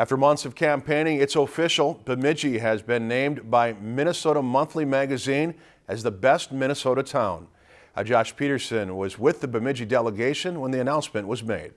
After months of campaigning, it's official. Bemidji has been named by Minnesota Monthly Magazine as the best Minnesota town. Uh, Josh Peterson was with the Bemidji delegation when the announcement was made.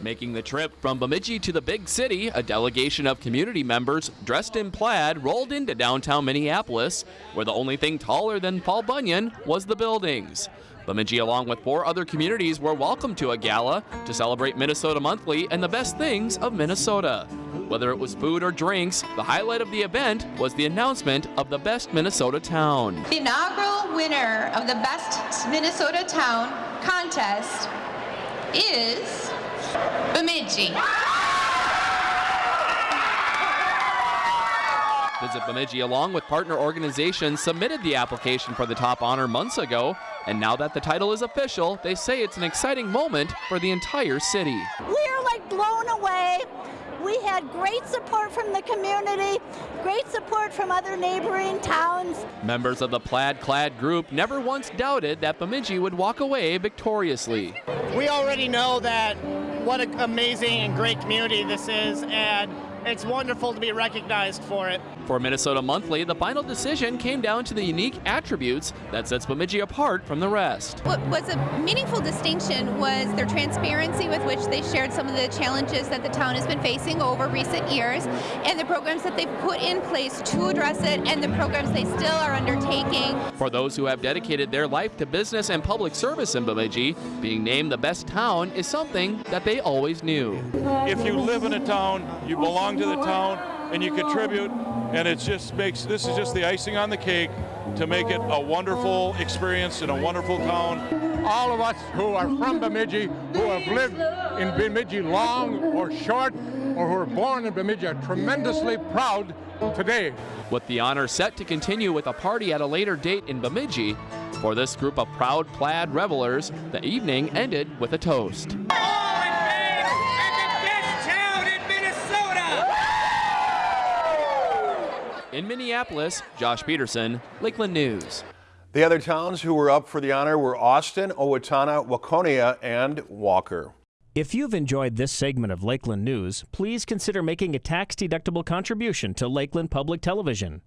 Making the trip from Bemidji to the big city, a delegation of community members dressed in plaid rolled into downtown Minneapolis, where the only thing taller than Paul Bunyan was the buildings. Bemidji, along with four other communities, were welcome to a gala to celebrate Minnesota Monthly and the best things of Minnesota. Whether it was food or drinks, the highlight of the event was the announcement of the best Minnesota town. The inaugural winner of the Best Minnesota Town contest is Bemidji. Visit Bemidji, along with partner organizations, submitted the application for the top honor months ago, and now that the title is official, they say it's an exciting moment for the entire city. We're like blown away. We had great support from the community, great support from other neighboring towns. Members of the Plaid Clad group never once doubted that Bemidji would walk away victoriously. We already know that what an amazing and great community this is, and it's wonderful to be recognized for it. For Minnesota Monthly, the final decision came down to the unique attributes that sets Bemidji apart from the rest. What was a meaningful distinction was their transparency with which they shared some of the challenges that the town has been facing over recent years and the programs that they've put in place to address it and the programs they still are undertaking. For those who have dedicated their life to business and public service in Bemidji, being named the best town is something that they always knew. If you live in a town, you belong to the town, and you contribute, and it just makes this is just the icing on the cake to make it a wonderful experience in a wonderful town. All of us who are from Bemidji, who have lived in Bemidji long or short, or who are born in Bemidji are tremendously proud today. With the honor set to continue with a party at a later date in Bemidji, for this group of proud plaid revelers, the evening ended with a toast. In Minneapolis, Josh Peterson, Lakeland News. The other towns who were up for the honor were Austin, Owatonna, Waconia, and Walker. If you've enjoyed this segment of Lakeland News, please consider making a tax-deductible contribution to Lakeland Public Television.